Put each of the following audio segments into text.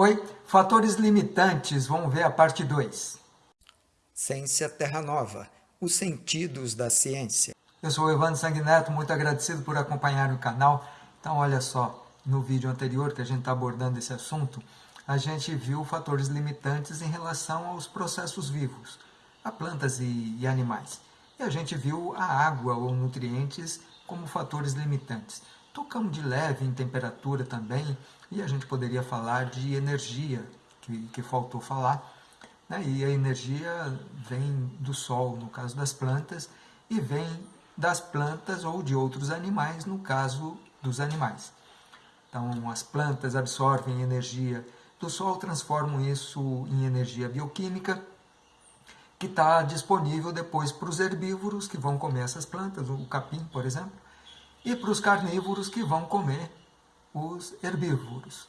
Oi, fatores limitantes, vamos ver a parte 2. Ciência Terra Nova, os sentidos da ciência. Eu sou o Evandro Sanguineto, muito agradecido por acompanhar o canal. Então, olha só, no vídeo anterior que a gente está abordando esse assunto, a gente viu fatores limitantes em relação aos processos vivos, a plantas e, e animais. E a gente viu a água ou nutrientes como fatores limitantes. Tocamos de leve em temperatura também, e a gente poderia falar de energia, que, que faltou falar. Né? E a energia vem do sol, no caso das plantas, e vem das plantas ou de outros animais, no caso dos animais. Então, as plantas absorvem energia do sol, transformam isso em energia bioquímica, que está disponível depois para os herbívoros que vão comer essas plantas, o capim, por exemplo, e para os carnívoros que vão comer os herbívoros.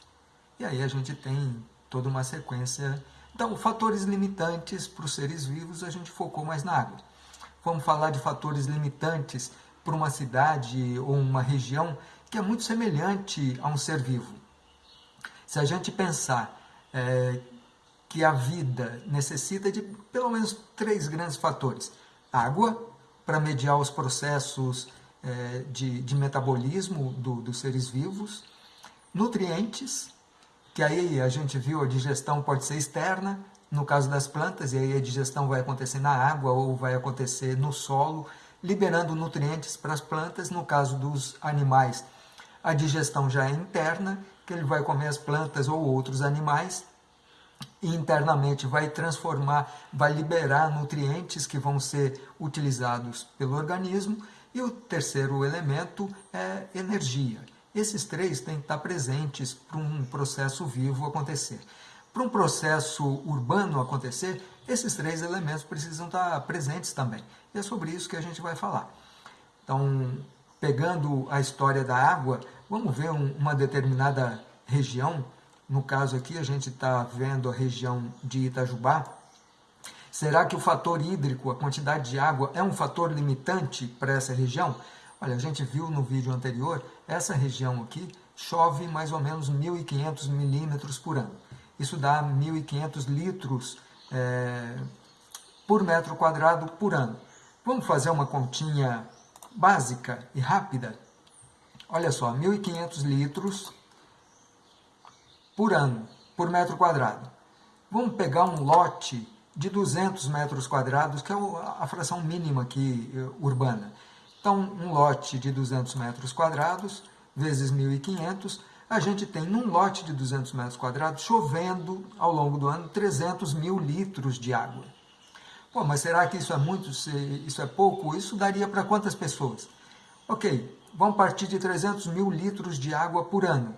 E aí a gente tem toda uma sequência. Então, fatores limitantes para os seres vivos, a gente focou mais na água. Vamos falar de fatores limitantes para uma cidade ou uma região que é muito semelhante a um ser vivo. Se a gente pensar é, que a vida necessita de pelo menos três grandes fatores. Água, para mediar os processos é, de, de, metabolismo do, dos seres vivos, nutrientes, que aí a gente viu a digestão pode ser externa, no caso das plantas, e aí a digestão vai acontecer na água ou vai acontecer no solo, liberando nutrientes para as plantas, no caso dos animais, a digestão já é interna, que ele vai comer as plantas ou outros animais, e internamente vai transformar, vai liberar nutrientes que vão ser utilizados pelo organismo, e o terceiro elemento é energia. Esses três têm que estar presentes para um processo vivo acontecer. Para um processo urbano acontecer, esses três elementos precisam estar presentes também. E é sobre isso que a gente vai falar. Então, pegando a história da água, vamos ver um, uma determinada região. No caso aqui, a gente está vendo a região de Itajubá. Será que o fator hídrico, a quantidade de água, é um fator limitante para essa região? Olha, a gente viu no vídeo anterior, essa região aqui chove mais ou menos 1.500 milímetros por ano. Isso dá 1.500 litros é, por metro quadrado por ano. Vamos fazer uma continha básica e rápida? Olha só, 1.500 litros por ano, por metro quadrado. Vamos pegar um lote de 200 metros quadrados, que é a fração mínima aqui eh, urbana. Então, um lote de 200 metros quadrados, vezes 1.500, a gente tem num lote de 200 metros quadrados, chovendo ao longo do ano 300 mil litros de água. Pô, mas será que isso é muito, isso é pouco? Isso daria para quantas pessoas? Ok, vamos partir de 300 mil litros de água por ano.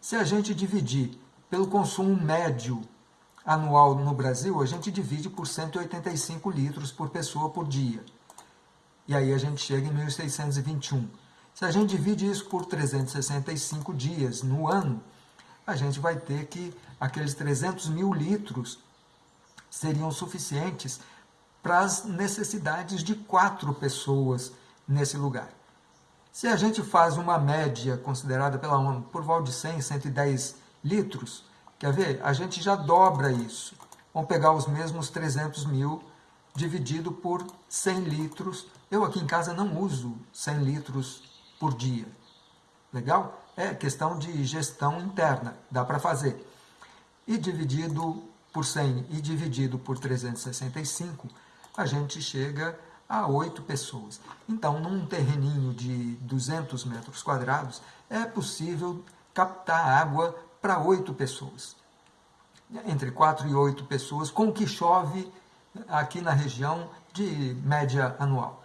Se a gente dividir pelo consumo médio anual no Brasil, a gente divide por 185 litros por pessoa por dia e aí a gente chega em 1621. Se a gente divide isso por 365 dias no ano, a gente vai ter que aqueles 300 mil litros seriam suficientes para as necessidades de quatro pessoas nesse lugar. Se a gente faz uma média considerada pela ONU por volta de 100, 110 litros, quer ver? A gente já dobra isso. Vamos pegar os mesmos 300 mil dividido por 100 litros. Eu aqui em casa não uso 100 litros por dia. Legal? É questão de gestão interna, dá para fazer. E dividido por 100 e dividido por 365, a gente chega a 8 pessoas. Então, num terreninho de 200 metros quadrados, é possível captar água para 8 pessoas. Entre 4 e 8 pessoas, com o que chove aqui na região de média anual.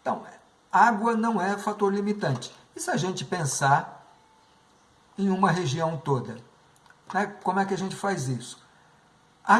Então, água não é fator limitante. E se a gente pensar em uma região toda? Né? Como é que a gente faz isso? A,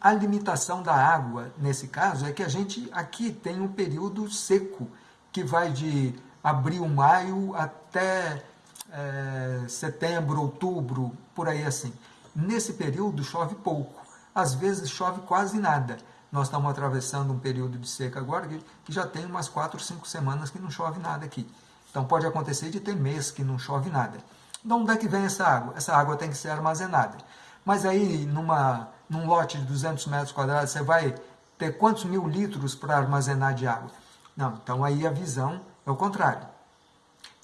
a limitação da água, nesse caso, é que a gente aqui tem um período seco, que vai de abril, maio até é, setembro, outubro, por aí assim. Nesse período chove pouco às vezes chove quase nada. Nós estamos atravessando um período de seca agora que já tem umas 4, 5 semanas que não chove nada aqui. Então pode acontecer de ter mês que não chove nada. De onde é que vem essa água? Essa água tem que ser armazenada. Mas aí, numa, num lote de 200 metros quadrados, você vai ter quantos mil litros para armazenar de água? Não, então aí a visão é o contrário.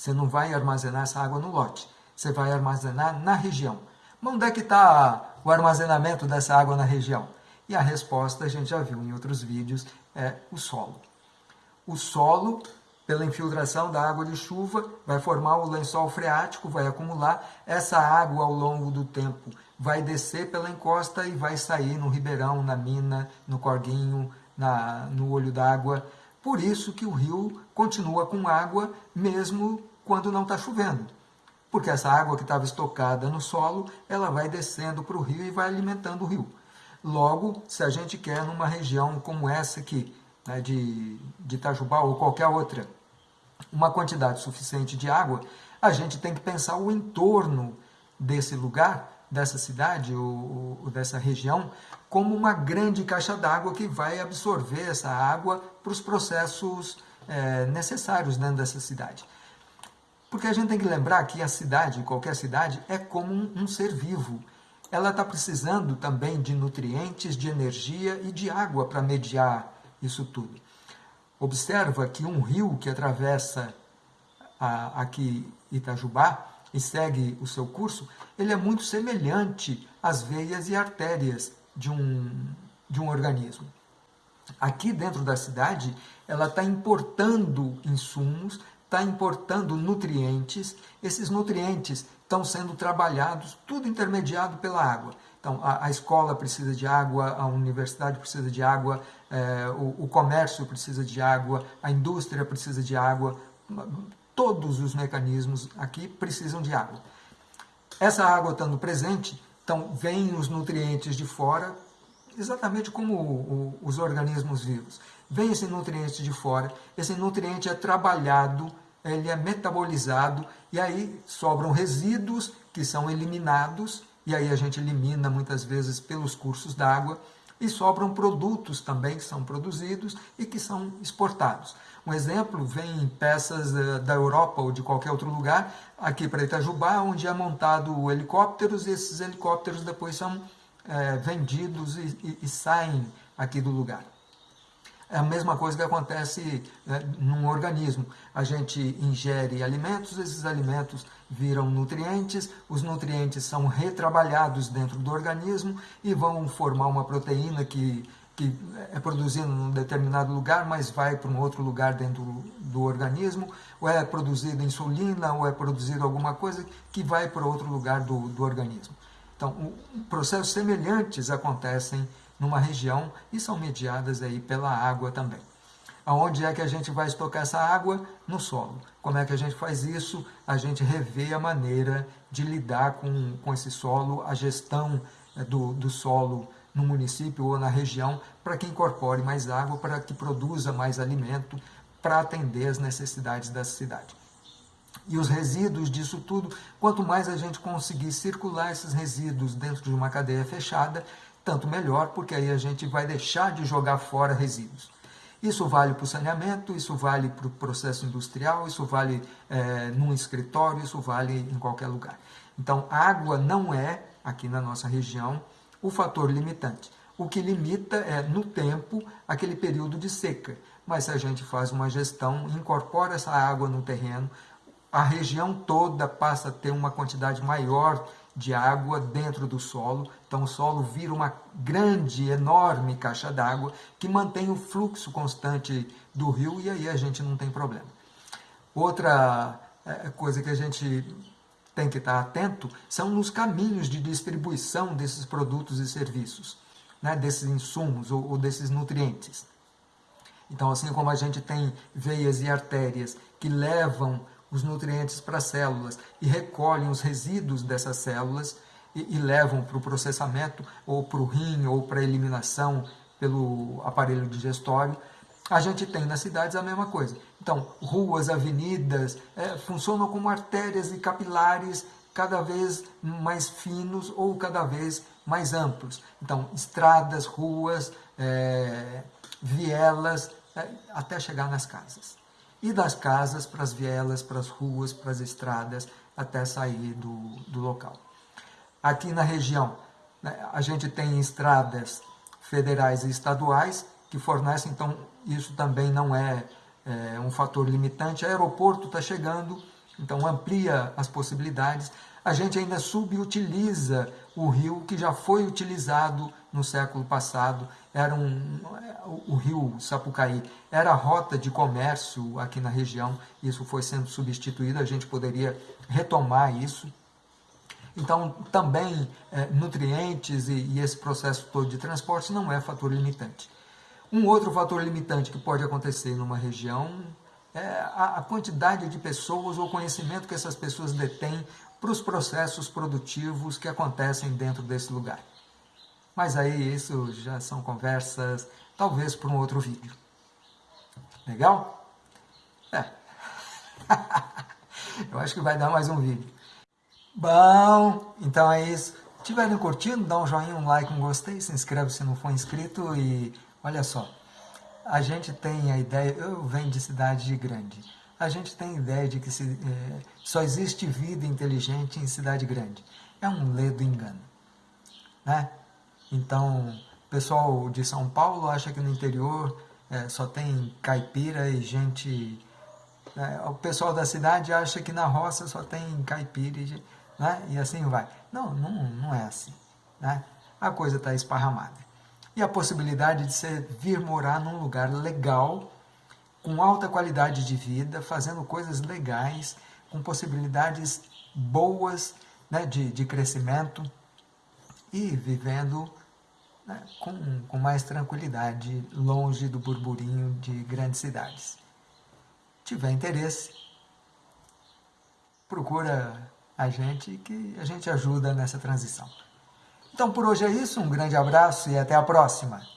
Você não vai armazenar essa água no lote, você vai armazenar na região. Mas onde é que está o armazenamento dessa água na região? E a resposta, a gente já viu em outros vídeos, é o solo. O solo, pela infiltração da água de chuva, vai formar o lençol freático, vai acumular. Essa água, ao longo do tempo, vai descer pela encosta e vai sair no ribeirão, na mina, no corguinho, na, no olho d'água. Por isso que o rio continua com água mesmo quando não está chovendo. Porque essa água que estava estocada no solo, ela vai descendo para o rio e vai alimentando o rio. Logo, se a gente quer numa região como essa aqui, né, de, de Itajubá ou qualquer outra, uma quantidade suficiente de água, a gente tem que pensar o entorno desse lugar dessa cidade ou, ou dessa região como uma grande caixa d'água que vai absorver essa água para os processos é, necessários dentro dessa cidade. Porque a gente tem que lembrar que a cidade, qualquer cidade, é como um, um ser vivo. Ela está precisando também de nutrientes, de energia e de água para mediar isso tudo. Observa que um rio que atravessa a, aqui Itajubá, e segue o seu curso, ele é muito semelhante às veias e artérias de um, de um organismo. Aqui dentro da cidade, ela está importando insumos, está importando nutrientes, esses nutrientes estão sendo trabalhados, tudo intermediado pela água. Então, a, a escola precisa de água, a universidade precisa de água, é, o, o comércio precisa de água, a indústria precisa de água, todos os mecanismos aqui precisam de água. Essa água estando presente, então vêm os nutrientes de fora, exatamente como os organismos vivos. Vem esse nutriente de fora, esse nutriente é trabalhado, ele é metabolizado, e aí sobram resíduos que são eliminados, e aí a gente elimina muitas vezes pelos cursos d'água, e sobram produtos também que são produzidos e que são exportados. Um exemplo, vem peças eh, da Europa ou de qualquer outro lugar, aqui para Itajubá, onde é montado helicópteros, e esses helicópteros depois são é, vendidos e, e, e, saem aqui do lugar. É a mesma coisa que acontece é, num organismo. A gente ingere alimentos, esses alimentos viram nutrientes, os nutrientes são retrabalhados dentro do organismo e vão formar uma proteína que que é produzido num determinado lugar, mas vai para um outro lugar dentro do organismo, ou é produzida insulina, ou é produzida alguma coisa que vai para outro lugar do, do organismo. Então, processos semelhantes acontecem numa região e são mediadas aí pela água também. Aonde é que a gente vai estocar essa água? No solo. Como é que a gente faz isso? A gente revê a maneira de lidar com, com esse solo, a gestão eh, do, do solo no município ou na região para que incorpore mais água, para que produza mais alimento, para atender as necessidades da cidade. E os resíduos disso tudo, quanto mais a gente conseguir circular esses resíduos dentro de uma cadeia fechada, tanto melhor, porque aí a gente vai deixar de jogar fora resíduos. Isso vale para o saneamento, isso vale para o processo industrial, isso vale é, num escritório, isso vale em qualquer lugar. Então, água não é, aqui na nossa região, o fator limitante. O que limita é, no tempo, aquele período de seca. Mas se a gente faz uma gestão, incorpora essa água no terreno, a região toda passa a ter uma quantidade maior de água dentro do solo. Então o solo vira uma grande, enorme caixa d'água que mantém o fluxo constante do rio e aí a gente não tem problema. Outra é, coisa que a gente tem que estar atento são nos caminhos de distribuição desses produtos e serviços, né, desses insumos ou, ou desses nutrientes. Então, assim como a gente tem veias e artérias que levam os nutrientes para as células e recolhem os resíduos dessas células e, e levam para o processamento ou para o rim ou para a eliminação pelo aparelho digestório, a gente tem nas cidades a mesma coisa. Então, ruas, avenidas, é, funcionam como artérias e capilares cada vez mais finos ou cada vez mais amplos. Então, estradas, ruas, é, vielas, é, até chegar nas casas. E das casas para as vielas, para as ruas, para as estradas, até sair do, do local. Aqui na região, Né? A gente tem estradas federais e estaduais que fornecem, então isso também não é, é um fator limitante. O aeroporto está chegando, então amplia as possibilidades. A gente ainda subutiliza o rio que já foi utilizado no século passado. Era um, o rio Sapucaí era a rota de comércio aqui na região. Isso foi sendo substituído. A gente poderia retomar isso. Então, também é, nutrientes e, e esse processo todo de transporte não é fator limitante. Um outro fator limitante que pode acontecer numa região é a, quantidade de pessoas ou conhecimento que essas pessoas detêm para os processos produtivos que acontecem dentro desse lugar. Mas aí isso já são conversas, talvez para um outro vídeo. Legal? É. Eu acho que vai dar mais um vídeo. Bom, então é isso. Tiverem curtindo, dá um joinha, um like, um gostei, se inscreve se não for inscrito e olha só, a gente tem a ideia, eu venho de cidade grande, a gente tem a ideia de que se, é, só existe vida inteligente em cidade grande. É um ledo engano. Né? Então, o pessoal de São Paulo acha que no interior é, só tem caipira e gente... Né? O pessoal da cidade acha que na roça só tem caipira e, né? e assim vai. Não, não, não é assim. Né? A coisa está esparramada e a possibilidade de você vir morar num lugar legal, com alta qualidade de vida, fazendo coisas legais, com possibilidades boas né, de, de crescimento e vivendo com, com mais tranquilidade, longe do burburinho de grandes cidades. Tiver interesse, procura a gente que a gente ajuda nessa transição. Então por hoje é isso, um grande abraço e até a próxima!